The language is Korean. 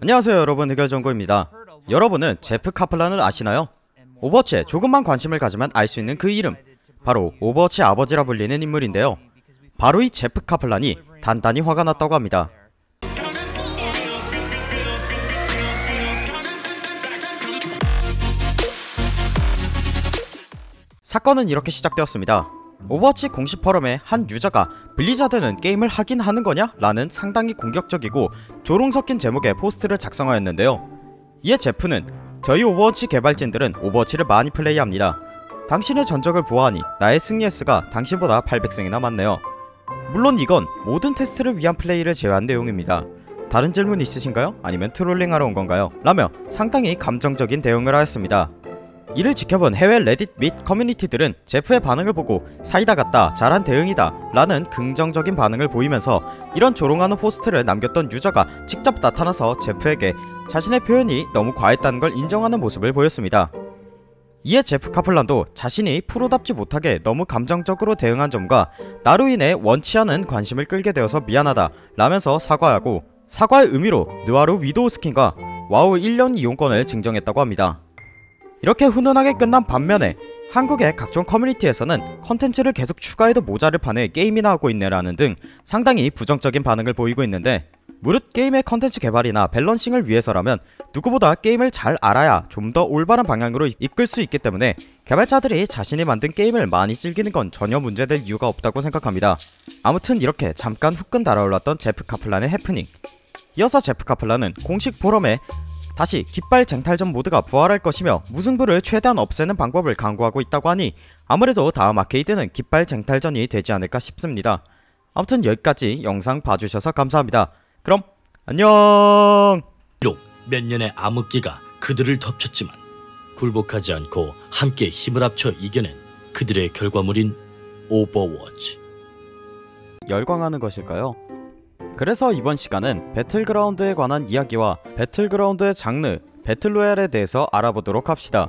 안녕하세요 여러분. 흑열정구입니다. 여러분은 제프 카플란을 아시나요? 오버워치에 조금만 관심을 가지면 알 수 있는 그 이름. 바로 오버워치 아버지라 불리는 인물인데요. 바로 이 제프 카플란이 단단히 화가 났다고 합니다. 사건은 이렇게 시작되었습니다. 오버워치 공식 포럼에 한 유저가 블리자드는 게임을 하긴 하는 거냐? 라는 상당히 공격적이고 조롱 섞인 제목의 포스트를 작성하였는데요 이에 제프는 저희 오버워치 개발진들은 오버워치를 많이 플레이합니다 당신의 전적을 보아하니 나의 승리 횟수가 당신보다 800승이나 많네요 물론 이건 모든 테스트를 위한 플레이를 제외한 내용입니다 다른 질문 있으신가요? 아니면 트롤링하러 온 건가요? 라며 상당히 감정적인 대응을 하였습니다 이를 지켜본 해외 레딧 및 커뮤니티들은 제프의 반응을 보고 사이다 같다 잘한 대응이다 라는 긍정적인 반응을 보이면서 이런 조롱하는 포스트를 남겼던 유저가 직접 나타나서 제프에게 자신의 표현이 너무 과했다는 걸 인정하는 모습을 보였습니다. 이에 제프 카플란도 자신이 프로답지 못하게 너무 감정적으로 대응한 점과 나로 인해 원치 않은 관심을 끌게 되어서 미안하다 라면서 사과하고 사과의 의미로 느와르 위도우 스킨과 와우 1년 이용권을 증정했다고 합니다 이렇게 훈훈하게 끝난 반면에 한국의 각종 커뮤니티에서는 컨텐츠를 계속 추가해도 모자를 판에 게임이나 하고 있네라는 등 상당히 부정적인 반응을 보이고 있는데 무릇 게임의 컨텐츠 개발이나 밸런싱을 위해서라면 누구보다 게임을 잘 알아야 좀 더 올바른 방향으로 이끌 수 있기 때문에 개발자들이 자신이 만든 게임을 많이 즐기는 건 전혀 문제될 이유가 없다고 생각합니다. 아무튼 이렇게 잠깐 후끈 달아올랐던 제프 카플란의 해프닝. 이어서 제프 카플란은 공식 포럼에 다시 깃발 쟁탈전 모드가 부활할 것이며 무승부를 최대한 없애는 방법을 강구하고 있다고 하니 아무래도 다음 아케이드는 깃발 쟁탈전이 되지 않을까 싶습니다. 아무튼 여기까지 영상 봐주셔서 감사합니다. 그럼 안녕 비록 몇 년의 암흑기가 그들을 덮쳤지만 굴복하지 않고 함께 힘을 합쳐 이겨낸 그들의 결과물인 오버워치. 열광하는 것일까요? 그래서 이번 시간은 배틀그라운드에 관한 이야기와 배틀그라운드의 장르, 배틀로얄에 대해서 알아보도록 합시다.